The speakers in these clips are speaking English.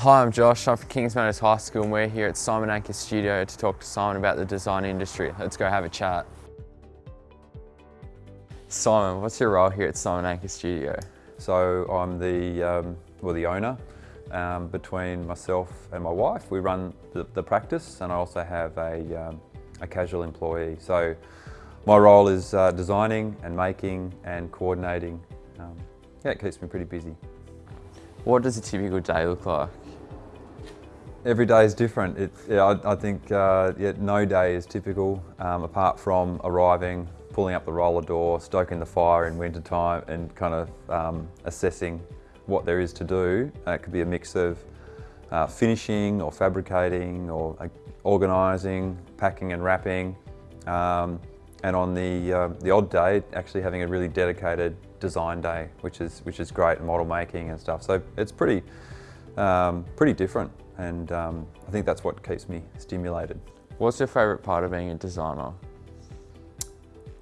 Hi, I'm Josh. I'm from Kings Meadows High School and we're here at Simon Ancher Studio to talk to Simon about the design industry. Let's go have a chat. Simon, what's your role here at Simon Ancher Studio? So I'm the, um, well, the owner. Um, between myself and my wife, we run the, the practice and I also have a, um, a casual employee. So my role is uh, designing and making and coordinating. Um, yeah, it keeps me pretty busy. What does a typical day look like? Every day is different. It, yeah, I, I think uh, yeah, no day is typical um, apart from arriving, pulling up the roller door, stoking the fire in winter time and kind of um, assessing what there is to do. Uh, it could be a mix of uh, finishing or fabricating or uh, organising, packing and wrapping. Um, and on the, uh, the odd day, actually having a really dedicated design day, which is, which is great, model making and stuff. So it's pretty, um, pretty different and um, I think that's what keeps me stimulated. What's your favourite part of being a designer?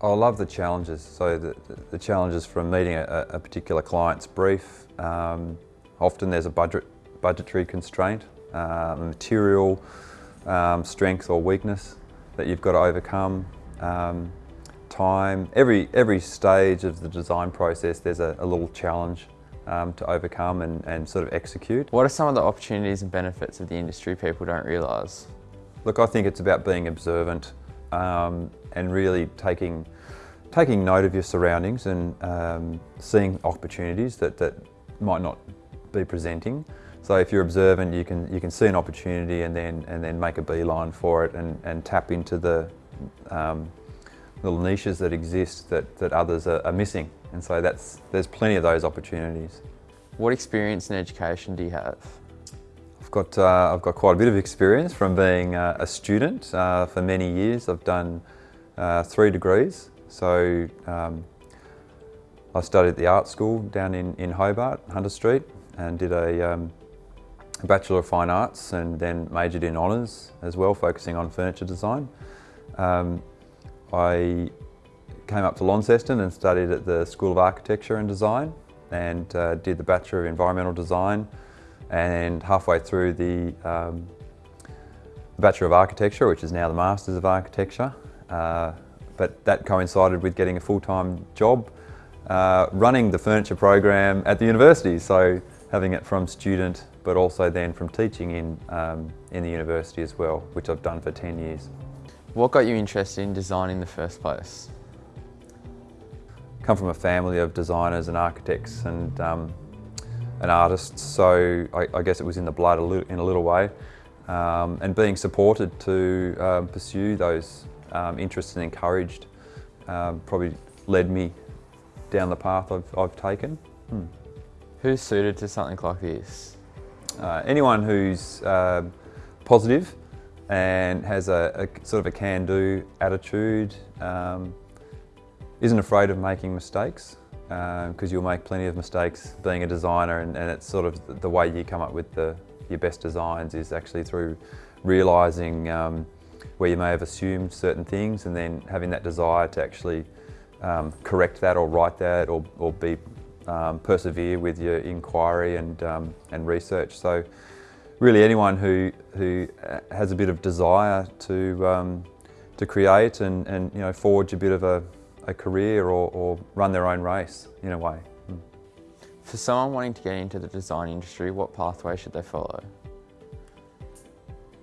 I love the challenges. So the, the challenges from meeting a, a particular client's brief. Um, often there's a budget, budgetary constraint, uh, material um, strength or weakness that you've got to overcome. Um, time, every, every stage of the design process there's a, a little challenge um, to overcome and, and sort of execute. What are some of the opportunities and benefits of the industry people don't realise? Look, I think it's about being observant um, and really taking taking note of your surroundings and um, seeing opportunities that, that might not be presenting. So if you're observant, you can you can see an opportunity and then and then make a beeline for it and, and tap into the um, little niches that exist that, that others are, are missing. And so that's there's plenty of those opportunities. What experience in education do you have? I've got, uh, I've got quite a bit of experience from being uh, a student uh, for many years. I've done uh, three degrees so um, I studied at the art school down in, in Hobart, Hunter Street, and did a, um, Bachelor of Fine Arts and then majored in honours as well, focusing on furniture design. Um, I came up to Launceston and studied at the School of Architecture and Design and uh, did the Bachelor of Environmental Design and halfway through the um, Bachelor of Architecture, which is now the Masters of Architecture, uh, but that coincided with getting a full-time job uh, running the furniture program at the university. So having it from student, but also then from teaching in, um, in the university as well, which I've done for 10 years. What got you interested in design in the first place? Come from a family of designers and architects and, um, and artists, so I, I, guess it was in the blood a little, in a little way. Um, and being supported to um, pursue those um, interested and encouraged um, probably led me down the path I've, I've taken. Hmm. Who's suited to something like this? Uh, anyone who's uh, positive and has a, a, sort of a can-do attitude, um, isn't afraid of making mistakes because um, you'll make plenty of mistakes being a designer and, and, it's sort of the way you come up with the, your best designs is actually through realising um, where you may have assumed certain things and then having that desire to actually um, correct that or right that or, or be um, persevere with your inquiry and, um, and research. So really anyone who, who uh, has a bit of desire to, um, to create and, and you know, forge a bit of a, a career or, or run their own race in a way. Hmm. For someone wanting to get into the design industry, what pathway should they follow?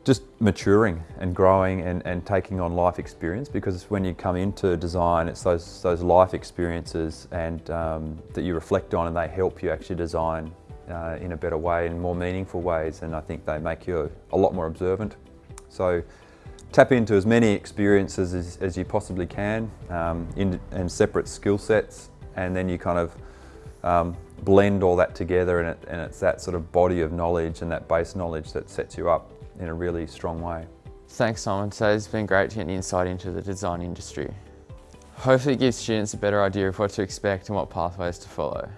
just maturing and growing and, and taking on life experience because when you come into design it's those, those life experiences and um, that you reflect on and they help you actually design uh, in a better way in more meaningful ways and I think they make you a, lot more observant. So tap into as many experiences as, as you possibly can um, in, in separate skill sets and then you kind of um, blend all that together and, it, and it's that sort of body of knowledge and that base knowledge that sets you up in a really strong way. Thanks Simon, so it's been great to get an insight into the design industry. Hopefully it gives students a better idea of what to expect and what pathways to follow.